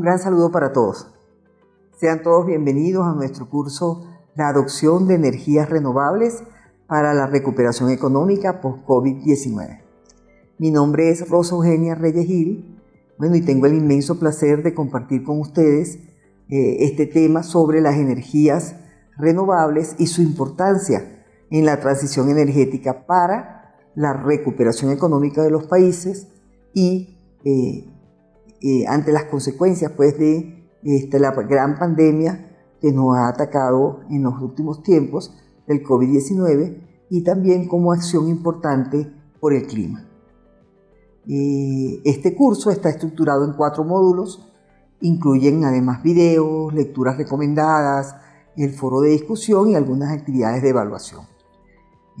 Un gran saludo para todos. Sean todos bienvenidos a nuestro curso La adopción de energías renovables para la recuperación económica post-COVID-19. Mi nombre es Rosa Eugenia Reyes Gil, bueno, y tengo el inmenso placer de compartir con ustedes eh, este tema sobre las energías renovables y su importancia en la transición energética para la recuperación económica de los países y eh, eh, ante las consecuencias pues, de la gran pandemia que nos ha atacado en los últimos tiempos del COVID-19 y también como acción importante por el clima. Eh, este curso está estructurado en cuatro módulos, incluyen además videos, lecturas recomendadas, el foro de discusión y algunas actividades de evaluación.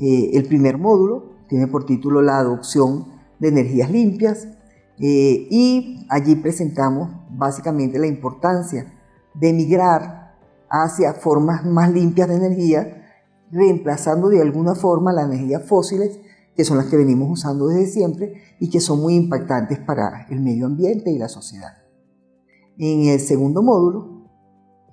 Eh, el primer módulo tiene por título la adopción de energías limpias eh, y allí presentamos básicamente la importancia de migrar hacia formas más limpias de energía, reemplazando de alguna forma las energías fósiles, que son las que venimos usando desde siempre y que son muy impactantes para el medio ambiente y la sociedad. En el segundo módulo,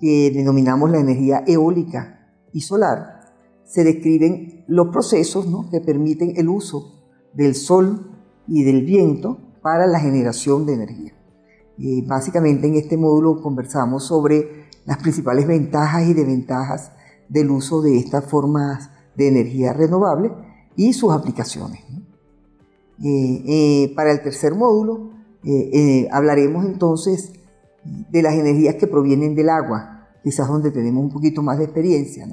que denominamos la energía eólica y solar, se describen los procesos que permiten el uso del sol y del viento para la generación de energía. Eh, básicamente en este módulo conversamos sobre las principales ventajas y desventajas del uso de estas formas de energía renovable y sus aplicaciones. Eh, eh, para el tercer módulo hablaremos entonces de las energías que provienen del agua, quizás donde tenemos un poquito más de experiencia.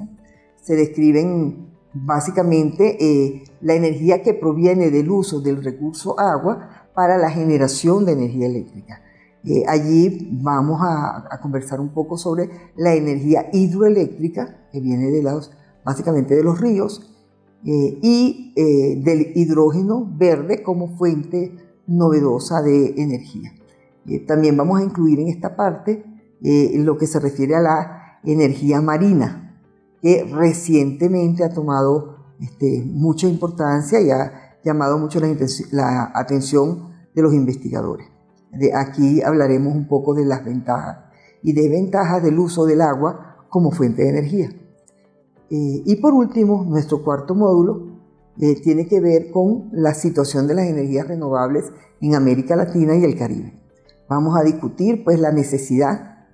Se describen básicamente la energía que proviene del uso del recurso agua para la generación de energía eléctrica. Eh, allí vamos a, conversar un poco sobre la energía hidroeléctrica, que viene de los, básicamente de los ríos, eh, y eh, del hidrógeno verde como fuente novedosa de energía. también vamos a incluir en esta parte lo que se refiere a la energía marina, que recientemente ha tomado este, mucha importancia y ha llamado mucho la, atención de los investigadores. De aquí hablaremos un poco de las ventajas y desventajas del uso del agua como fuente de energía. Eh, y por último, nuestro cuarto módulo eh, tiene que ver con la situación de las energías renovables en América Latina y el Caribe. Vamos a discutir pues la necesidad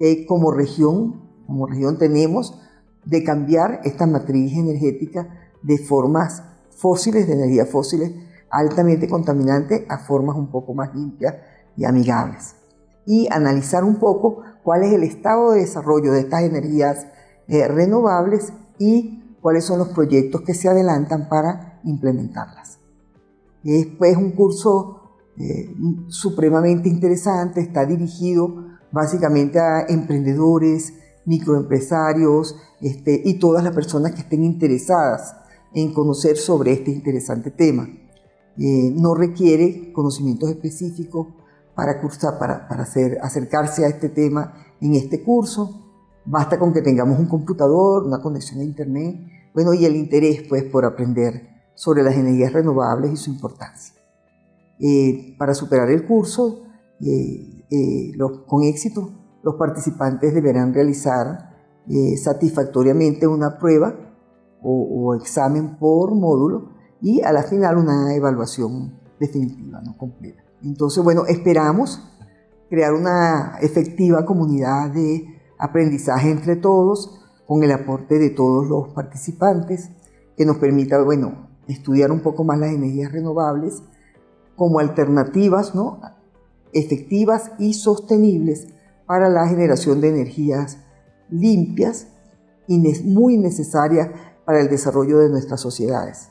que como región, como región tenemos de cambiar esta matriz energética de formas fósiles, de energías fósiles altamente contaminantes a formas un poco más limpias y amigables. Y analizar un poco cuál es el estado de desarrollo de estas energías eh, renovables y cuáles son los proyectos que se adelantan para implementarlas. Es pues un curso eh, supremamente interesante, está dirigido básicamente a emprendedores, microempresarios este, y todas las personas que estén interesadas en conocer sobre este interesante tema. Eh, no requiere conocimientos específicos para, cursar, para, para hacer, acercarse a este tema en este curso. Basta con que tengamos un computador, una conexión a internet, bueno, y el interés pues por aprender sobre las energías renovables y su importancia. Eh, para superar el curso, eh, con éxito, los participantes deberán realizar satisfactoriamente una prueba o, examen por módulo y a la final una evaluación definitiva, no completa. Entonces, bueno, esperamos crear una efectiva comunidad de aprendizaje entre todos con el aporte de todos los participantes que nos permita, bueno, estudiar un poco más las energías renovables como alternativas, ¿no? efectivas y sostenibles para la generación de energías limpias y muy necesarias para el desarrollo de nuestras sociedades,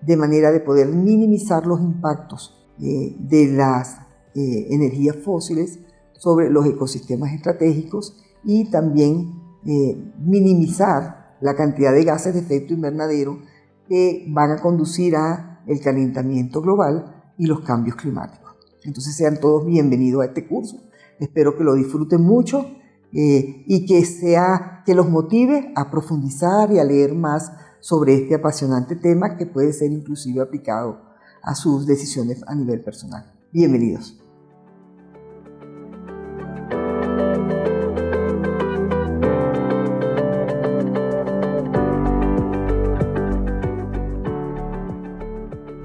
de manera de poder minimizar los impactos eh, de las eh, energías fósiles sobre los ecosistemas estratégicos y también eh, minimizar la cantidad de gases de efecto invernadero que van a conducir a el calentamiento global y los cambios climáticos. Entonces sean todos bienvenidos a este curso. Espero que lo disfruten mucho eh, y que, sea, que los motive a profundizar y a leer más sobre este apasionante tema que puede ser inclusive aplicado a sus decisiones a nivel personal. Bienvenidos.